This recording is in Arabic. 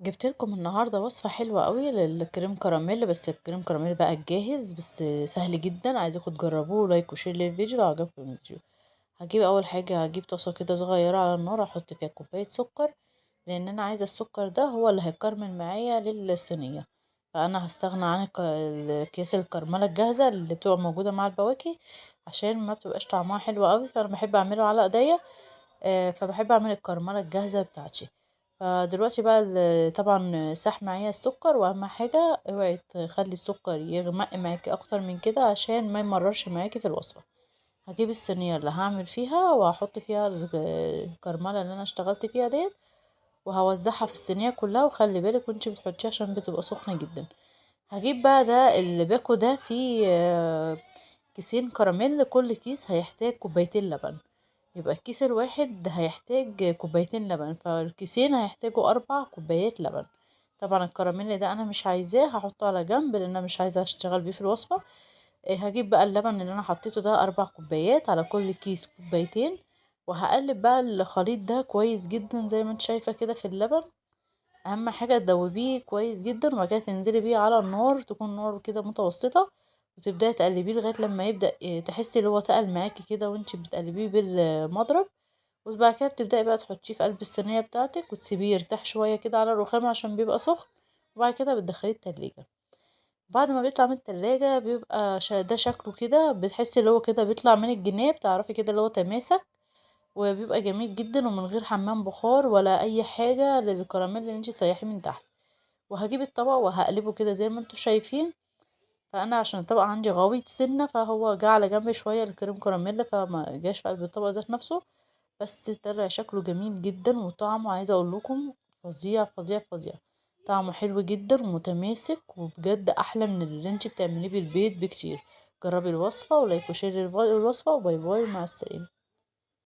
جبت لكم النهارده وصفة حلوة قوي للكريم كراميل بس الكريم كراميل بقى الجاهز بس سهل جدا عايزاكم تجربوه like و share للفيديو لو عجبكم الفيديو. هجيب أول حاجة هجيب طاسة كده صغيرة على النار أحط فيها كوباية سكر لأن أنا عايزة السكر ده هو اللي هيكرمل معايا للصينية. فأنا هستغنى عن اكياس الكرملة الجاهزة اللي بتبقى موجودة مع البواكي عشان ما بتبقاش طعمها حلو قوي فأنا بحب أعمله على إيديا آه، فبحب أعمل الكرملة الجاهزة بتاعتي. فدلوقتي بقى طبعا ساح معايا السكر وأهم حاجة اوعي تخلي السكر يغمق معاكي أكتر من كده عشان ما يمررش معاكي في الوصفة. هجيب الصينية اللي هعمل فيها وهحط فيها الكرملة اللي أنا اشتغلت فيها ديت وهوزعها في الصينية كلها وخلي بالك وأنتي بتحطيها عشان بتبقى سخنة جدا. هجيب بقى ده اللي باكو ده فيه آه، كيسين كراميل كل كيس هيحتاج كوبايتين لبن. يبقى الكيس الواحد هيحتاج كوبايتين لبن فالكيسين هيحتاجوا أربع كوبايات لبن. طبعا الكراميل ده أنا مش عايزاه هحطه على جنب لأن أنا مش عايزة أشتغل بيه في الوصفة. إيه، هجيب بقى اللبن اللي أنا حطيته ده أربع كوبايات على كل كيس كوبايتين وهقلب بقى الخليط ده كويس جدا زي ما أنت شايفة كده في اللبن. أهم حاجة تدوبيه كويس جدا وبعد كده تنزلي بيه على النار تكون نار كده متوسطة. وتبدأي تقلبيه لغاية لما يبدأ آه، تحسي اللي هو تقل معاكي كده وانتي بتقلبيه بالمضرب وبعد كده بتبدأي بقى تحطيه في قلب الصينية بتاعتك وتسيبيه يرتاح شوية كده على الرخام عشان بيبقى سخن وبعد كده بتدخليه التلاجة. بعد ما بيطلع من التلاجة بيبقى ده شكله كده بتحسي اللي هو كده بيطلع من الجناب تعرفي كده اللي هو تماسك وبيبقى جميل جدا ومن غير حمام بخار ولا أي حاجة للكراميل اللي انتي سيحيه من تحت. وهجيب الطبق وهقلبه كده زي ما أنتوا شايفين فأنا عشان الطبق عندي غويط سنة فهو جه على جنب شوية الكريم كراميل فما جاش في قلب الطبق ذات نفسه. بس طلع شكله جميل جدا وطعمه عايزه أقول لكم فظيع فظيع فظيع. طعمه حلو جدا ومتماسك وبجد أحلى من اللي انت بتعمليه بالبيت بكتير. جربي الوصفة و like و share الوصفة و bye bye مع السلامة.